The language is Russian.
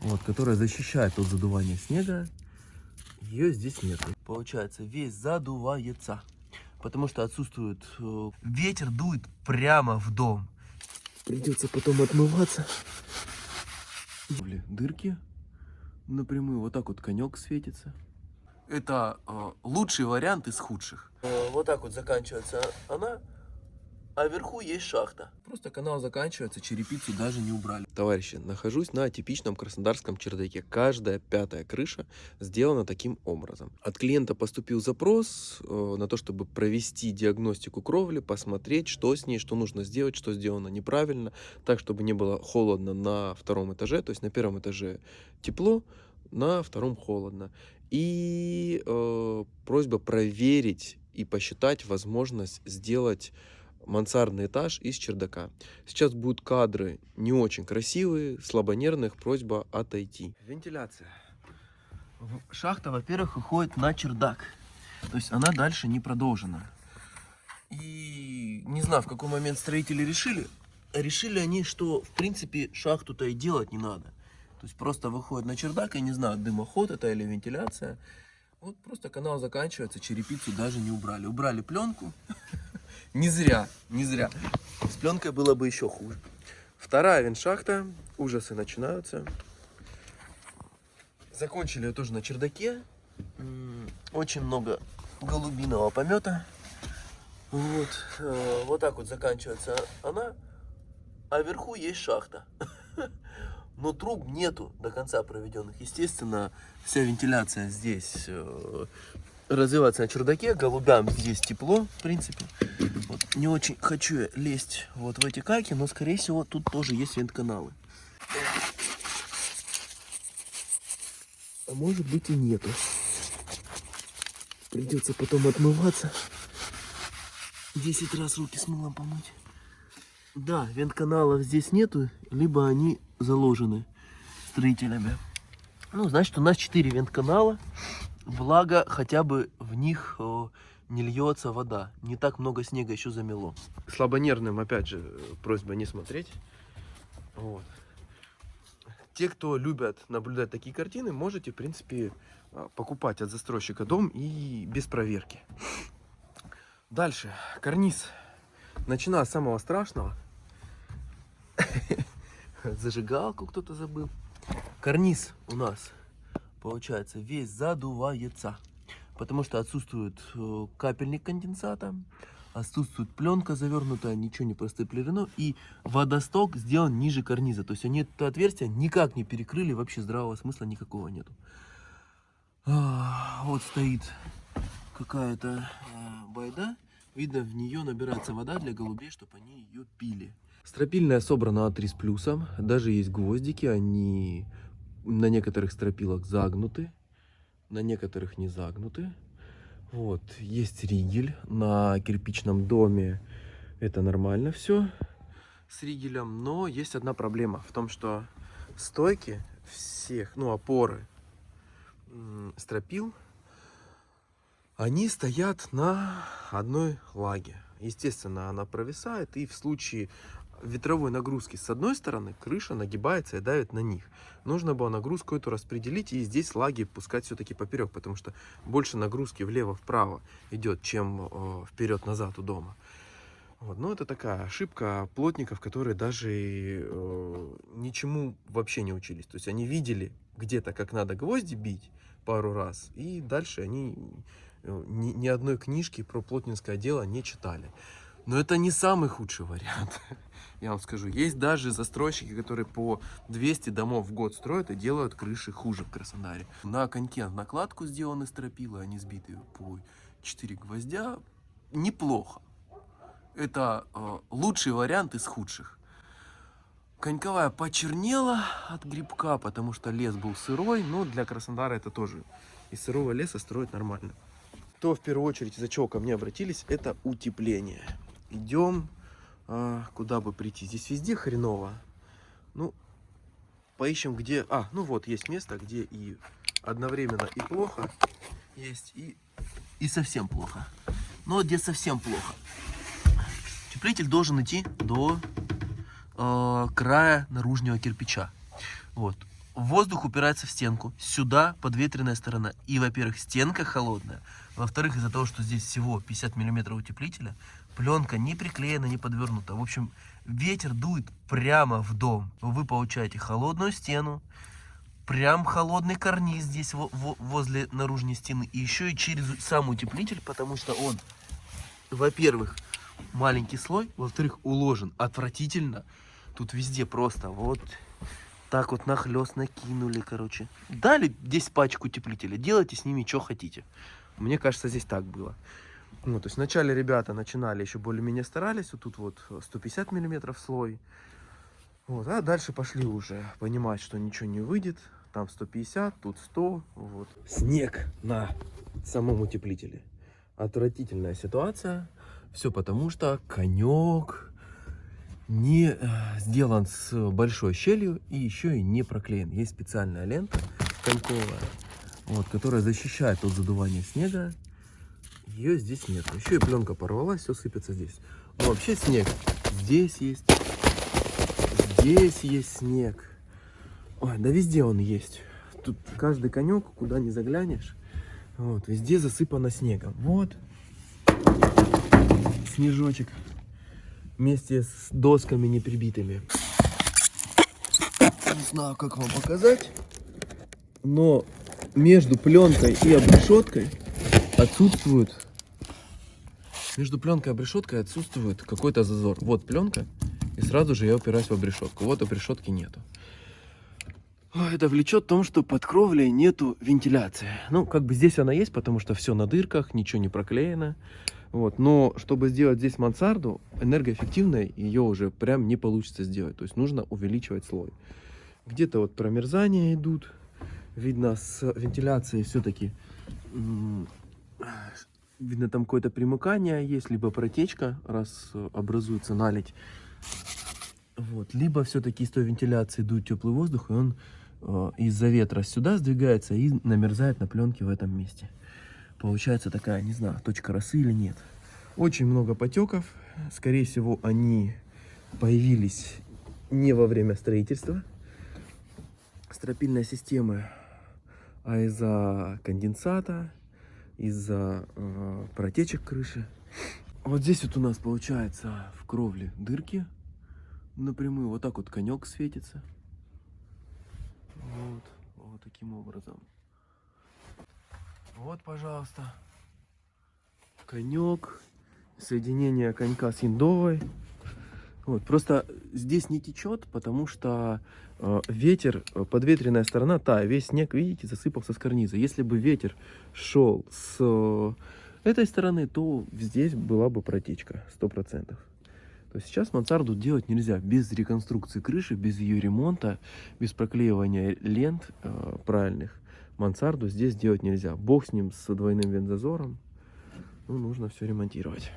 вот, которая защищает от задувания снега. Ее здесь нет. Получается, весь задувается, потому что отсутствует э, ветер, дует прямо в дом. Придется потом отмываться. Дырки напрямую, вот так вот конек светится. Это э, лучший вариант из худших. Э, вот так вот заканчивается она, а вверху есть шахта. Просто канал заканчивается, черепицу даже не убрали. Товарищи, нахожусь на типичном краснодарском чердаке. Каждая пятая крыша сделана таким образом. От клиента поступил запрос э, на то, чтобы провести диагностику кровли, посмотреть, что с ней, что нужно сделать, что сделано неправильно, так, чтобы не было холодно на втором этаже. То есть на первом этаже тепло, на втором холодно. И э, просьба проверить и посчитать возможность сделать мансардный этаж из чердака. Сейчас будут кадры не очень красивые, слабонервных, просьба отойти. Вентиляция. Шахта, во-первых, уходит на чердак. То есть она дальше не продолжена. И не знаю, в какой момент строители решили. Решили они, что в принципе шахту-то и делать не надо. То есть просто выходит на чердак, я не знаю, дымоход это или вентиляция. Вот просто канал заканчивается, черепицу даже не убрали. Убрали пленку. Не зря, не зря. С пленкой было бы еще хуже. Вторая вентшахта. Ужасы начинаются. Закончили ее тоже на чердаке. Очень много голубиного помета. Вот, э, вот так вот заканчивается она. А вверху есть шахта. но труб нету до конца проведенных. Естественно, вся вентиляция здесь э, развивается на чердаке, голубям здесь тепло, в принципе. Не очень хочу лезть вот в эти каки, но, скорее всего, тут тоже есть вентканалы. А может быть и нету. Придется потом отмываться. 10 раз руки с мылом помыть. Да, вентканалов здесь нету, либо они заложены строителями. Ну, значит, у нас 4 вентканала. Благо, хотя бы в них не льется вода. Не так много снега еще замело. Слабонервным, опять же, просьба не смотреть. Вот. Те, кто любят наблюдать такие картины, можете, в принципе, а, покупать от застройщика дом и без проверки. Дальше. Карниз. Начиная с самого страшного. Зажигалку кто-то забыл. Карниз у нас, получается, весь задувается. Потому что отсутствует э, капельник конденсата, отсутствует пленка завернутая, ничего не простеплено. И водосток сделан ниже карниза. То есть они это отверстие никак не перекрыли, вообще здравого смысла никакого нету. А, вот стоит какая-то а, байда. Видно, в нее набирается вода для голубей, чтобы они ее пили. Стропильная собрана А3 с плюсом. Даже есть гвоздики, они на некоторых стропилах загнуты, на некоторых не загнуты. Вот, есть ригель на кирпичном доме. Это нормально все с ригелем, но есть одна проблема в том, что стойки всех, ну, опоры стропил, они стоят на одной лаге. Естественно, она провисает, и в случае ветровой нагрузки с одной стороны, крыша нагибается и давит на них. Нужно было нагрузку эту распределить и здесь лаги пускать все-таки поперек, потому что больше нагрузки влево-вправо идет, чем э, вперед-назад у дома. Вот. Но это такая ошибка плотников, которые даже э, ничему вообще не учились. То есть они видели где-то, как надо гвозди бить пару раз, и дальше они э, ни, ни одной книжки про плотницкое дело не читали. Но это не самый худший вариант. Я вам скажу, есть даже застройщики, которые по 200 домов в год строят и делают крыши хуже в Краснодаре. На коньке накладку сделаны стропила, они сбиты по 4 гвоздя. Неплохо. Это э, лучший вариант из худших. Коньковая почернела от грибка, потому что лес был сырой, но для Краснодара это тоже из сырого леса строить нормально. То в первую очередь, из-за чего ко мне обратились, это утепление. Идем а, куда бы прийти. Здесь везде хреново. Ну, поищем, где... А, ну вот, есть место, где и одновременно и плохо есть, и, и совсем плохо. Но где совсем плохо. Утеплитель должен идти до э, края наружного кирпича. Вот. воздух упирается в стенку. Сюда подветренная сторона. И, во-первых, стенка холодная. Во-вторых, из-за того, что здесь всего 50 миллиметров утеплителя, пленка не приклеена, не подвернута. В общем, ветер дует прямо в дом. Вы получаете холодную стену, прям холодный карниз здесь во- во- возле наружной стены. И еще и через сам утеплитель, потому что он, во-первых, маленький слой, во-вторых, уложен отвратительно. Тут везде просто вот так вот нахлест накинули, короче. Дали здесь пачку утеплителя, делайте с ними что хотите. Мне кажется, здесь так было. Ну, то есть вначале ребята начинали, еще более-менее старались. Вот тут вот 150 миллиметров слой. Вот, а дальше пошли уже понимать, что ничего не выйдет. Там 150, тут 100. Вот. Снег на самом утеплителе. Отвратительная ситуация. Все потому, что конек не э, сделан с большой щелью и еще и не проклеен. Есть специальная лента коньковая, вот, которая защищает от задувания снега. Ее здесь нет. Еще и пленка порвалась, все сыпется здесь. Но вообще снег здесь есть. Здесь есть снег. Ой, да везде он есть. Тут каждый конек, куда не заглянешь, вот, везде засыпано снегом. Вот. Снежочек. Вместе с досками не прибитыми. Не знаю, как вам показать. Но между пленкой и обрешеткой отсутствует между пленкой и обрешеткой отсутствует какой-то зазор. Вот пленка, и сразу же я упираюсь в обрешетку. Вот обрешетки нету. Это влечет в том, что под кровлей нету вентиляции. Ну, как бы здесь она есть, потому что все на дырках, ничего не проклеено. Вот. Но чтобы сделать здесь мансарду, энергоэффективной ее уже прям не получится сделать. То есть нужно увеличивать слой. Где-то вот промерзания идут. Видно, с вентиляцией все-таки видно там какое-то примыкание есть, либо протечка, раз э, образуется наледь. Вот. Либо все-таки из той вентиляции дует теплый воздух, и он э, из-за ветра сюда сдвигается и намерзает на пленке в этом месте. Получается такая, не знаю, точка росы или нет. Очень много потеков. Скорее всего, они появились не во время строительства стропильной системы, а из-за конденсата, из-за э, протечек крыши. Вот здесь вот у нас получается в кровле дырки напрямую. Вот так вот конек светится. Вот, вот таким образом. Вот, пожалуйста, конек, соединение конька с индовой. Вот, просто здесь не течет, потому что э, ветер, э, подветренная сторона, та, весь снег, видите, засыпался с карниза. Если бы ветер шел с э, этой стороны, то здесь была бы протечка, 100%. То есть сейчас мансарду делать нельзя без реконструкции крыши, без ее ремонта, без проклеивания лент э, правильных. Мансарду здесь делать нельзя. Бог с ним, с двойным вентзазором. Ну, нужно все ремонтировать.